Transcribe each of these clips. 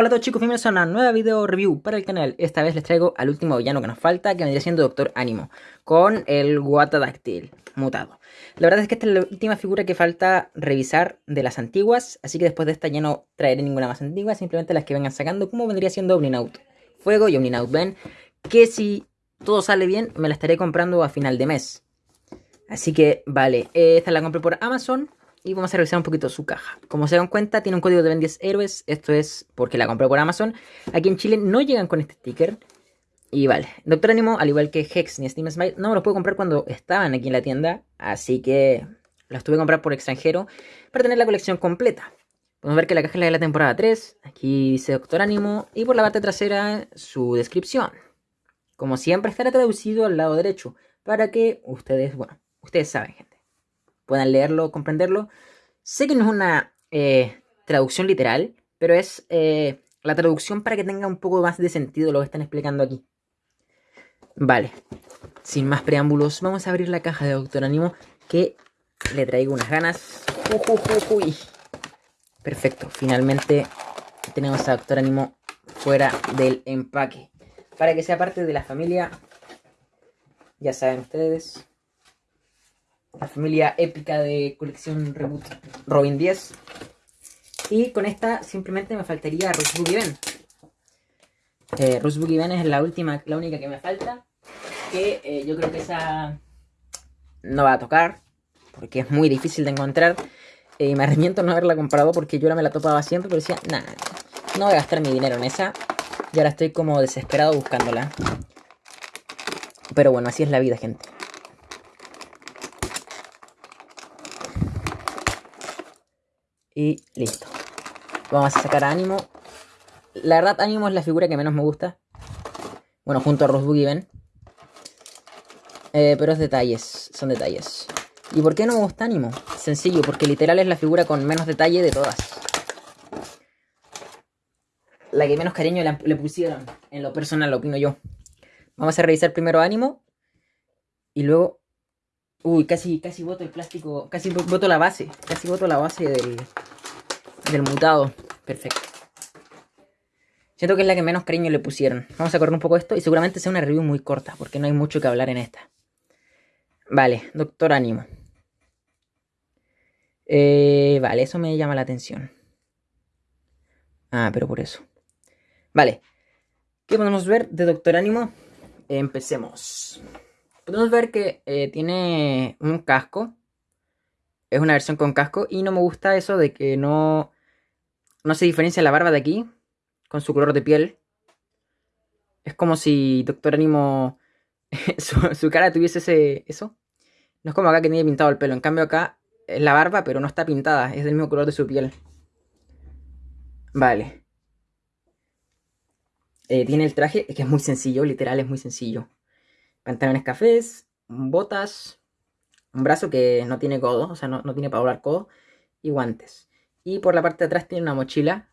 Hola a todos chicos, bienvenidos a una nueva video review para el canal. Esta vez les traigo al último villano que nos falta, que vendría siendo Doctor Ánimo, con el Guatadactyl mutado. La verdad es que esta es la última figura que falta revisar de las antiguas, así que después de esta ya no traeré ninguna más antigua, simplemente las que vengan sacando, como vendría siendo Omninaut Fuego y Omninaut Ven, que si todo sale bien, me la estaré comprando a final de mes. Así que, vale, esta la compré por Amazon, y vamos a revisar un poquito su caja. Como se dan cuenta, tiene un código de Ben 10 héroes. Esto es porque la compré por Amazon. Aquí en Chile no llegan con este sticker. Y vale, Doctor Animo, al igual que Hex ni Steam Smite, no me los puedo comprar cuando estaban aquí en la tienda. Así que los tuve que comprar por extranjero para tener la colección completa. Podemos ver que la caja es la de la temporada 3. Aquí dice Doctor Animo. Y por la parte trasera, su descripción. Como siempre, estará traducido al lado derecho. Para que ustedes, bueno, ustedes saben, gente puedan leerlo, comprenderlo. Sé que no es una eh, traducción literal, pero es eh, la traducción para que tenga un poco más de sentido lo que están explicando aquí. Vale, sin más preámbulos, vamos a abrir la caja de Doctor Animo que le traigo unas ganas. Perfecto, finalmente tenemos a Doctor Animo fuera del empaque. Para que sea parte de la familia, ya saben ustedes, la familia épica de colección Reboot Robin 10. Y con esta simplemente me faltaría Rush Boogie Ben. Eh, Boogie es la última, la única que me falta. Que eh, yo creo que esa no va a tocar. Porque es muy difícil de encontrar. Eh, y me arrepiento no haberla comprado porque yo la me la topaba siempre. Pero decía, nada, no voy a gastar mi dinero en esa. Y ahora estoy como desesperado buscándola. Pero bueno, así es la vida, gente. Y listo. Vamos a sacar a Ánimo. La verdad, Ánimo es la figura que menos me gusta. Bueno, junto a Rosebud Ben. Eh, pero es detalles, son detalles. ¿Y por qué no me gusta Ánimo? Sencillo, porque literal es la figura con menos detalle de todas. La que menos cariño le, pusieron. En lo personal, lo opino yo. Vamos a revisar primero Ánimo. Y luego Uy, casi, casi boto el plástico, casi boto la base, casi boto la base del, del mutado. Perfecto. Siento que es la que menos cariño le pusieron. Vamos a correr un poco esto y seguramente sea una review muy corta, porque no hay mucho que hablar en esta. Vale, Doctor Ánimo. Eh, vale, eso me llama la atención. Ah, pero por eso. Vale. ¿Qué podemos ver de Doctor Ánimo? Empecemos podemos ver que eh, tiene un casco. Es una versión con casco. Y no me gusta eso de que no, no se diferencia la barba de aquí. Con su color de piel. Es como si Doctor Animo... su, cara tuviese ese, eso. No es como acá que tiene pintado el pelo. En cambio acá es la barba, pero no está pintada. Es del mismo color de su piel. Vale. Eh, tiene el traje, que es muy sencillo, literal es muy sencillo pantalones cafés, botas, un brazo que no tiene codo, o sea, no, tiene para doblar codo, y guantes. Y por la parte de atrás tiene una mochila,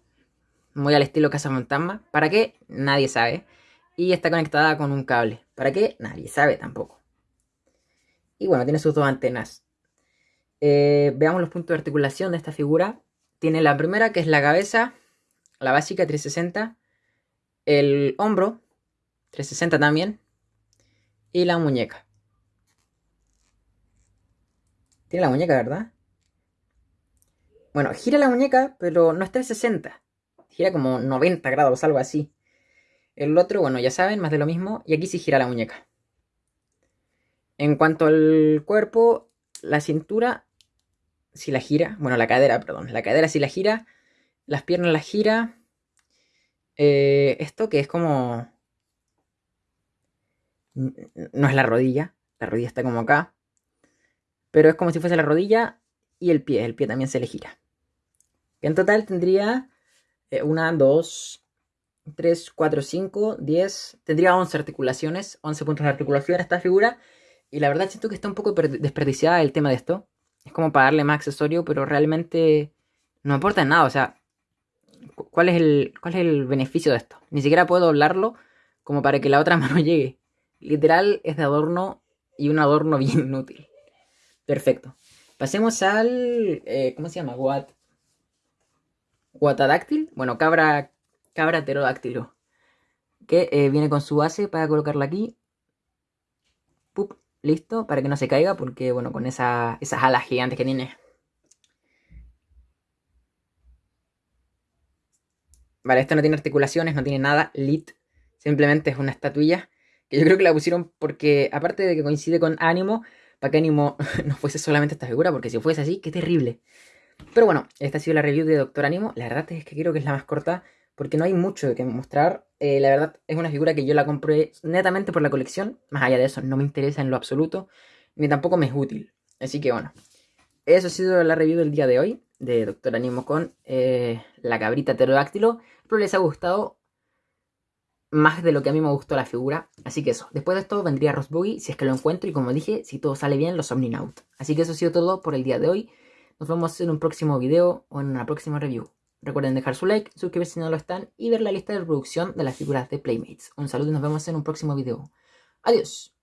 muy al estilo Casa Fantasma. ¿Para qué? Nadie sabe. Y está conectada con un cable. ¿Para qué? Nadie sabe tampoco. Y bueno, tiene sus dos antenas. Eh, veamos los puntos de articulación de esta figura. Tiene la primera, que es la cabeza, la básica 360. El hombro, 360 también y la muñeca. Tiene la muñeca, ¿verdad? Bueno, gira la muñeca, pero no es 360. Gira como 90 grados, algo así. El otro, bueno, ya saben, más de lo mismo. Y aquí sí gira la muñeca. En cuanto al cuerpo, la cintura, si la gira. Bueno, la cadera, perdón. La cadera si la gira. Las piernas la gira. Eh, esto que es como no es la rodilla, la rodilla está como acá, pero es como si fuese la rodilla y el pie, el pie también se le gira. En total tendría eh, una, dos, tres, cuatro, cinco, diez, tendría 11 articulaciones, 11 puntos de articulación a esta figura, y la verdad siento que está un poco desperdiciada el tema de esto. Es como para darle más accesorio, pero realmente no aporta nada, o sea, ¿cuál es el, cuál es el beneficio de esto? Ni siquiera puedo doblarlo como para que la otra mano llegue. Literal es de adorno y un adorno bien inútil. Perfecto. Pasemos al... Eh, ¿Cómo se llama? What? Guatadáctil. Bueno, cabra, cabra. Que eh, viene con su base para colocarla aquí. Pup, listo, para que no se caiga, porque bueno, con esas alas gigantes que tiene. Vale, esto no tiene articulaciones, no tiene nada, lit. Simplemente es una estatuilla. Que yo creo que la pusieron porque, aparte de que coincide con Ánimo, para que Ánimo no fuese solamente esta figura, porque si fuese así, qué terrible. Pero bueno, esta ha sido la review de Doctor Ánimo. La verdad es que creo que es la más corta, porque no hay mucho de que mostrar. Eh, la verdad es una figura que yo la compré netamente por la colección. Más allá de eso, no me interesa en lo absoluto, ni tampoco me es útil. Así que bueno, eso ha sido la review del día de hoy de Doctor Ánimo con eh, la cabrita pterodáctilo. Espero les ha gustado más de lo que a mí me gustó la figura. Así que eso, después de esto vendría Rosbuggy si es que lo encuentro y como dije, si todo sale bien, los Omninaut. Así que eso ha sido todo por el día de hoy. Nos vemos en un próximo video o en una próxima review. Recuerden dejar su like, suscribirse si no lo están y ver la lista de reproducción de las figuras de Playmates. Un saludo y nos vemos en un próximo video. Adiós.